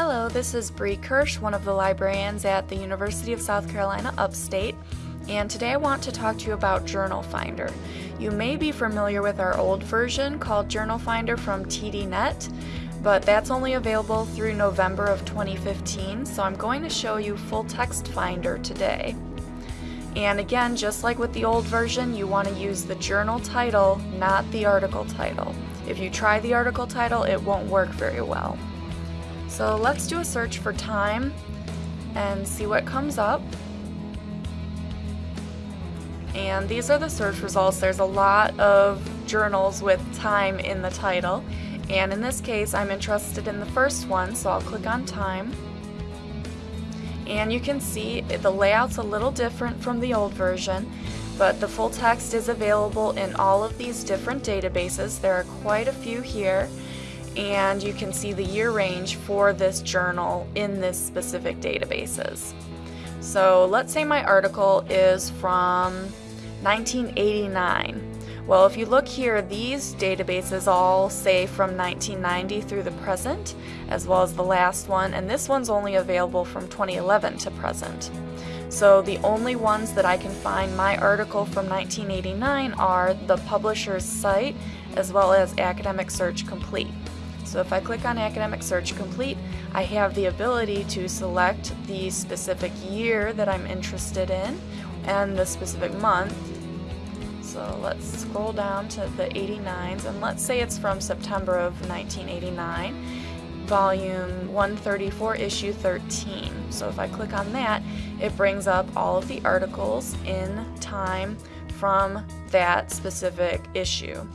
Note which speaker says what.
Speaker 1: Hello, this is Bree Kirsch, one of the librarians at the University of South Carolina Upstate, and today I want to talk to you about Journal Finder. You may be familiar with our old version called Journal Finder from TDNet, but that's only available through November of 2015, so I'm going to show you Full Text Finder today. And again, just like with the old version, you want to use the journal title, not the article title. If you try the article title, it won't work very well. So let's do a search for time and see what comes up. And these are the search results. There's a lot of journals with time in the title. And in this case, I'm interested in the first one, so I'll click on time. And you can see the layout's a little different from the old version, but the full text is available in all of these different databases. There are quite a few here and you can see the year range for this journal in this specific databases. So let's say my article is from 1989. Well, if you look here, these databases all say from 1990 through the present, as well as the last one, and this one's only available from 2011 to present. So the only ones that I can find my article from 1989 are the publisher's site, as well as Academic Search Complete. So if I click on Academic Search Complete, I have the ability to select the specific year that I'm interested in and the specific month. So let's scroll down to the 89s and let's say it's from September of 1989, volume 134, issue 13. So if I click on that, it brings up all of the articles in time from that specific issue.